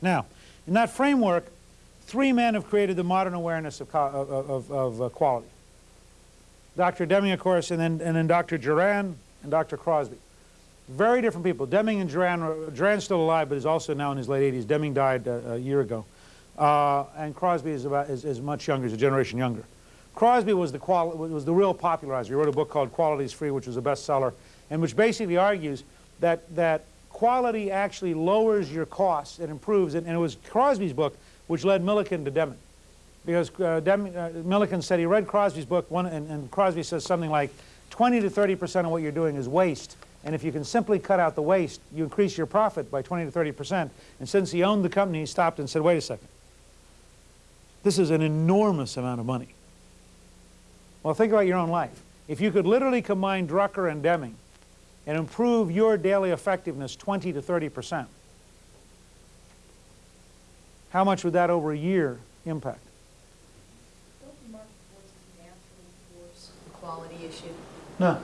Now, in that framework, three men have created the modern awareness of, of, of, of uh, quality. Dr. Deming, of course, and then, and then Dr. Juran and Dr. Crosby. Very different people. Deming and Juran, Juran's still alive, but is also now in his late 80s. Deming died uh, a year ago. Uh, and Crosby is, about, is, is much younger, is a generation younger. Crosby was the, was the real popularizer. He wrote a book called Quality is Free, which was a bestseller, and which basically argues that, that quality actually lowers your costs and improves it. And it was Crosby's book which led Milliken to Deming. Because uh, Dem uh, said he read Crosby's book, one, and, and Crosby says something like 20 to 30 percent of what you're doing is waste. And if you can simply cut out the waste, you increase your profit by 20 to 30 percent. And since he owned the company, he stopped and said, wait a second. This is an enormous amount of money. Well, think about your own life. If you could literally combine Drucker and Deming and improve your daily effectiveness 20 to 30 percent, how much would that over a year impact? Don't market forces naturally force the quality issue? No.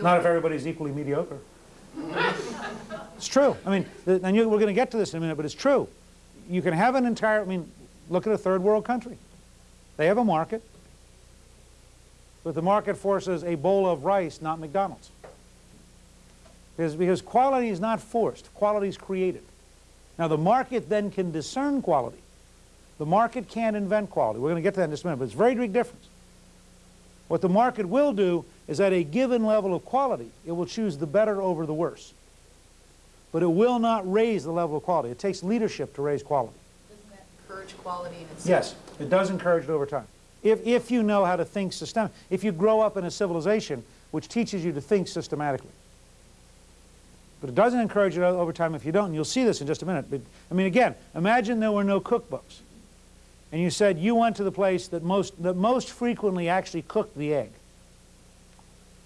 Not if everybody's equally mediocre. it's true. I mean, the, and you, we're going to get to this in a minute, but it's true. You can have an entire, I mean, look at a third world country. They have a market, but the market forces a bowl of rice, not McDonald's. Because, because quality is not forced, quality is created. Now the market then can discern quality. The market can't invent quality. We're going to get to that in just a minute, but it's a very big difference. What the market will do is at a given level of quality, it will choose the better over the worse. But it will not raise the level of quality. It takes leadership to raise quality. Doesn't that encourage quality in itself? Yes, it does encourage it over time. If, if you know how to think systematically, if you grow up in a civilization which teaches you to think systematically. But it doesn't encourage it over time if you don't, and you'll see this in just a minute. But, I mean, again, imagine there were no cookbooks, and you said you went to the place that most, that most frequently actually cooked the egg.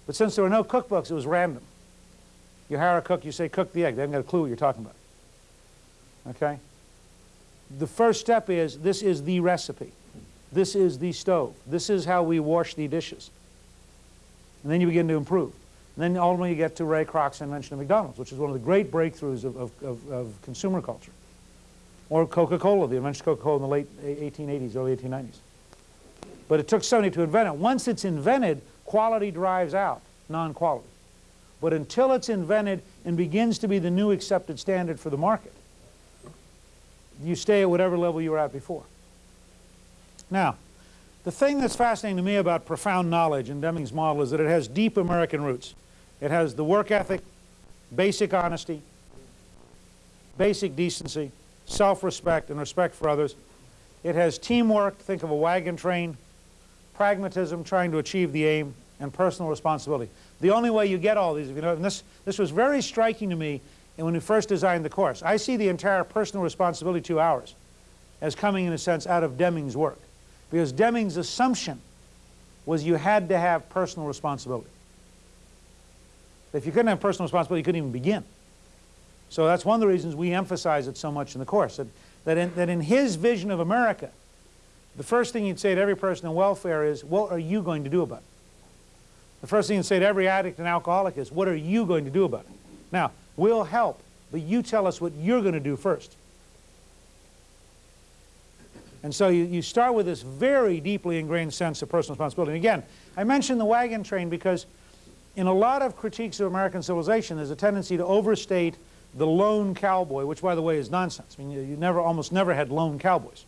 But since there were no cookbooks, it was random. You hire a cook, you say, cook the egg. They haven't got a clue what you're talking about. Okay? The first step is, this is the recipe. This is the stove. This is how we wash the dishes. And then you begin to improve. And then ultimately you get to Ray Kroc's invention of McDonald's, which is one of the great breakthroughs of, of, of, of consumer culture. Or Coca-Cola, the invention of Coca-Cola in the late 1880s, early 1890s. But it took somebody to invent it. Once it's invented, quality drives out non-quality. But until it's invented and begins to be the new accepted standard for the market, you stay at whatever level you were at before. Now, the thing that's fascinating to me about profound knowledge in Deming's model is that it has deep American roots. It has the work ethic, basic honesty, basic decency, self-respect and respect for others. It has teamwork, think of a wagon train, pragmatism, trying to achieve the aim, and personal responsibility. The only way you get all these, if you know, and this, this was very striking to me when we first designed the course. I see the entire personal responsibility two hours as coming, in a sense, out of Deming's work. Because Deming's assumption was you had to have personal responsibility. If you couldn't have personal responsibility, you couldn't even begin. So that's one of the reasons we emphasize it so much in the course, that, that, in, that in his vision of America, the first thing you'd say to every person in welfare is, what are you going to do about it? The first thing you'd say to every addict and alcoholic is, what are you going to do about it? Now, we'll help, but you tell us what you're going to do first. And so you, you start with this very deeply ingrained sense of personal responsibility. And again, I mentioned the wagon train because in a lot of critiques of American civilization, there's a tendency to overstate the lone cowboy, which, by the way, is nonsense. I mean, you, you never, almost never had lone cowboys.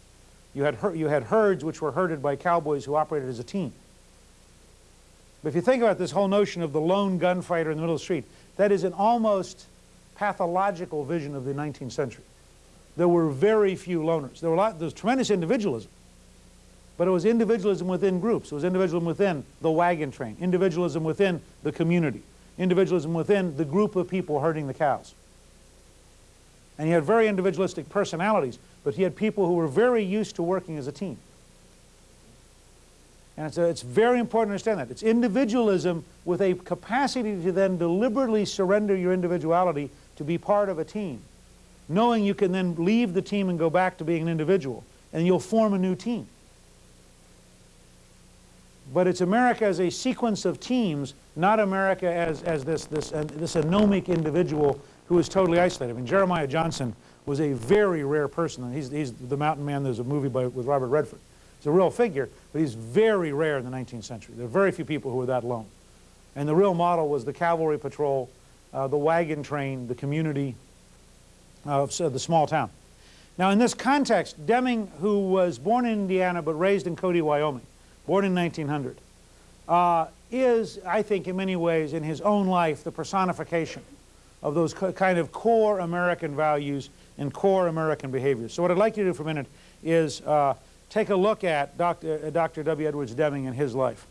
You had, you had herds which were herded by cowboys who operated as a team. But if you think about this whole notion of the lone gunfighter in the middle of the street, that is an almost pathological vision of the 19th century. There were very few loners. There, were a lot, there was tremendous individualism. But it was individualism within groups. It was individualism within the wagon train, individualism within the community, individualism within the group of people herding the cows. And he had very individualistic personalities, but he had people who were very used to working as a team. And it's, a, it's very important to understand that. It's individualism with a capacity to then deliberately surrender your individuality to be part of a team, knowing you can then leave the team and go back to being an individual, and you'll form a new team. But it's America as a sequence of teams, not America as, as this, this, uh, this anomic individual who is totally isolated. I mean, Jeremiah Johnson was a very rare person. He's, he's the mountain man. There's a movie by, with Robert Redford. He's a real figure, but he's very rare in the 19th century. There are very few people who were that lone. And the real model was the cavalry patrol, uh, the wagon train, the community of so the small town. Now, in this context, Deming, who was born in Indiana but raised in Cody, Wyoming, born in 1900, uh, is, I think, in many ways, in his own life, the personification of those kind of core American values and core American behaviors. So what I'd like you to do for a minute is uh, take a look at Dr. uh, Dr. W. Edwards Deming and his life.